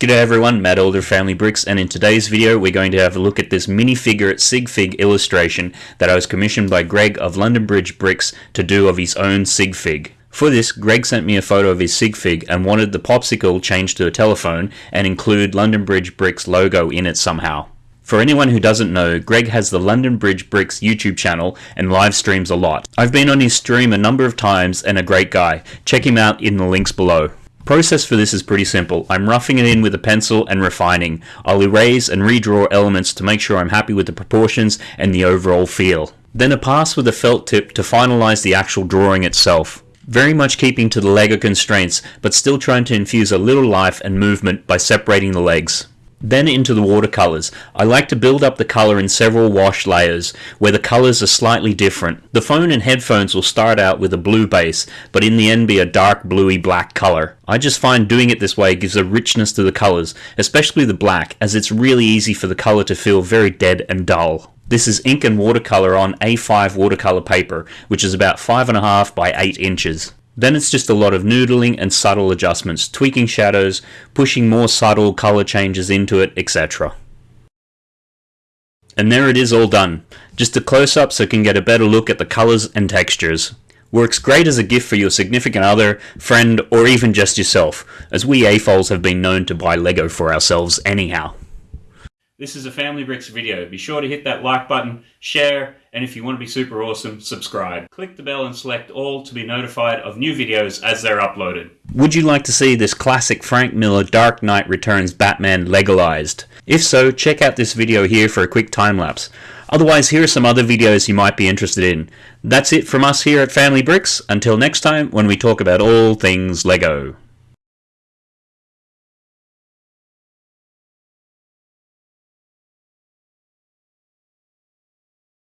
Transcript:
G'day everyone, Matt Elder Family Bricks and in today's video we're going to have a look at this minifigure sig fig illustration that I was commissioned by Greg of London Bridge Bricks to do of his own Sigfig. For this, Greg sent me a photo of his Sigfig and wanted the popsicle changed to a telephone and include London Bridge Bricks logo in it somehow. For anyone who doesn't know, Greg has the London Bridge Bricks YouTube channel and live streams a lot. I've been on his stream a number of times and a great guy. Check him out in the links below. Process for this is pretty simple. I'm roughing it in with a pencil and refining. I'll erase and redraw elements to make sure I'm happy with the proportions and the overall feel. Then a pass with a felt tip to finalize the actual drawing itself. Very much keeping to the LEGO constraints, but still trying to infuse a little life and movement by separating the legs. Then into the watercolors. I like to build up the color in several wash layers, where the colors are slightly different. The phone and headphones will start out with a blue base, but in the end be a dark bluey black color. I just find doing it this way gives a richness to the colors, especially the black, as it's really easy for the color to feel very dead and dull. This is ink and watercolor on A5 watercolor paper, which is about 5.5 by 8 inches. Then it's just a lot of noodling and subtle adjustments, tweaking shadows, pushing more subtle color changes into it, etc. And there it is all done. Just a close up so you can get a better look at the colors and textures. Works great as a gift for your significant other, friend, or even just yourself, as we AFOLs have been known to buy Lego for ourselves anyhow. This is a Family Bricks video. Be sure to hit that like button, share, and if you want to be super awesome, subscribe. Click the bell and select all to be notified of new videos as they're uploaded. Would you like to see this classic Frank Miller Dark Knight Returns Batman legalized? If so, check out this video here for a quick time lapse. Otherwise, here are some other videos you might be interested in. That's it from us here at Family Bricks. Until next time, when we talk about all things LEGO.